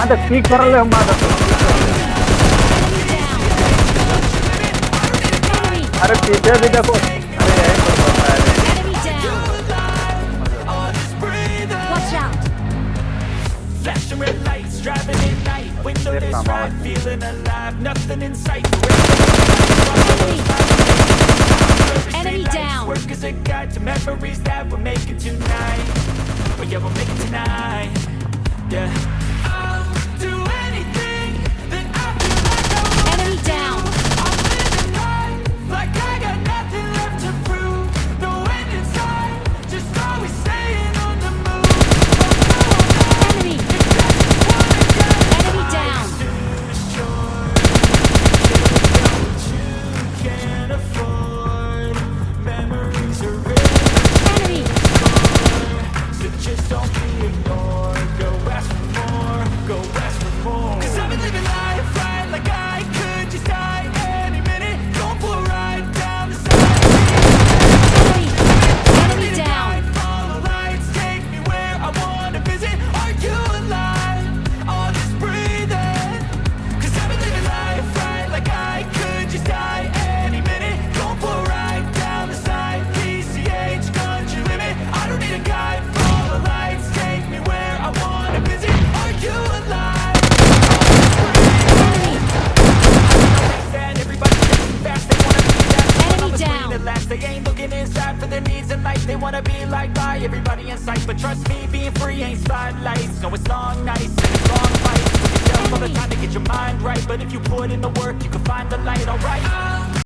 मादक स्पीकर ले मादक Enemy down. अरे पीछे भी देखो अरे यही पर पता है. Flashing red lights, driving at night. Windowless Yes, I'm feeling alive. Nothing in sight. Enemy. Down. Work as a guide to memories that we're making tonight. Oh yeah, we'll make it tonight. Yeah. Cause I've been living life inside for their needs in life. They wanna be liked by everybody in sight. But trust me, being free ain't spotlights. No, it's long nights and it's long fights. Took yourself all the time to get your mind right. But if you put in the work, you can find the light, alright?